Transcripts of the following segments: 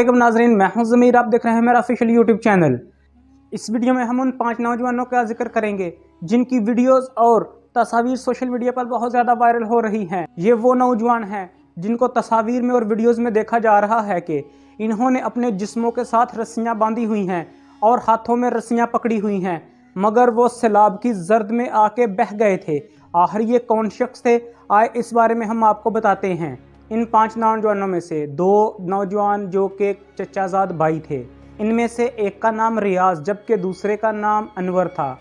علیکم ناظرین، میں ہوں ضمیر، آپ دیکھ رہے ہیں میرا آفیشیل یوٹیوب چینل اس ویڈیو میں ہم ان پانچ نوجوانوں کا ذکر کریں گے، جن کی ویڈیوز اور تصاویر سوشل میڈیا پر بہت زیادہ وائرل ہو رہی ہیں۔ یہ وہ نوجوان ہیں جن کو تصاویر میں اور ویڈیوز میں دیکھا جا رہا ہے کہ انہوں نے اپنے جسموں کے ساتھ رسیاں باندھی ہوئی ہیں اور ہاتھوں میں رسیاں پکڑی ہوئی ہیں، مگر وہ سیلاب کی زرد میں آ کے بہ گئے تھے۔ آخر یہ کون شخص تھے؟ آئے اس بارے میں ہم آپ کو بتاتے ہیں۔ ان پانچ نوجوانوں میں سے دو نوجوان جو کہ چچا زاد بھائی تھے، ان میں سے ایک کا نام ریاض، جبکہ دوسرے کا نام انور تھا۔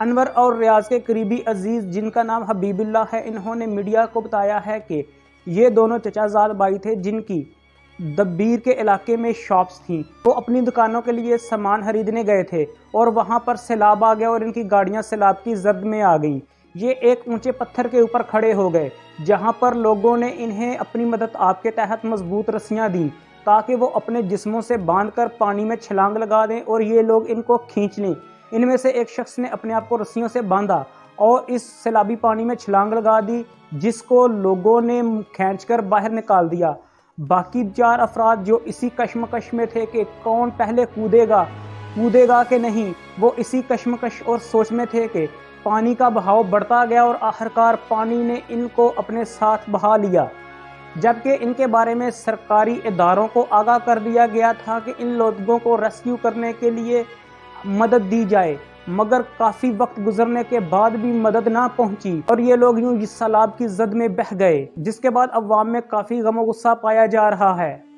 انور اور ریاض کے قریبی عزیز، جن کا نام حبیب اللہ ہے، انہوں نے میڈیا کو بتایا ہے کہ یہ دونوں چچا زاد بھائی تھے، جن کی دبیر کے علاقے میں شاپس تھیں۔ وہ اپنی دکانوں کے لیے سامان خریدنے گئے تھے اور وہاں پر سیلاب آ گیا اور ان کی گاڑیاں سیلاب کی زرد میں آ گئیں۔ یہ ایک اونچے پتھر کے اوپر کھڑے ہو گئے، جہاں پر لوگوں نے انہیں اپنی مدد آپ کے تحت مضبوط رسیاں دیں، تاکہ وہ اپنے جسموں سے باندھ کر پانی میں چھلانگ لگا دیں اور یہ لوگ ان کو کھینچ لیں۔ ان میں سے ایک شخص نے اپنے آپ کو رسیوں سے باندھا اور اس سیلابی پانی میں چھلانگ لگا دی، جس کو لوگوں نے کھینچ کر باہر نکال دیا۔ باقی چار افراد جو اسی کشمکش میں تھے کہ کون پہلے کودے گا کودے گا کہ نہیں، وہ اسی کشمکش اور سوچ میں تھے کہ پانی کا بہاؤ بڑھتا گیا اور آخرکار پانی نے ان کو اپنے ساتھ بہا لیا۔ جبکہ ان کے بارے میں سرکاری اداروں کو آگاہ کر دیا گیا تھا کہ ان لوگوں کو ریسکیو کرنے کے لیے مدد دی جائے، مگر کافی وقت گزرنے کے بعد بھی مدد نہ پہنچی۔ اور یہ لوگ یوں اس سیلاب کی زد میں بہ گئے، جس کے بعد عوام میں کافی غم و غصہ پایا جا رہا ہے۔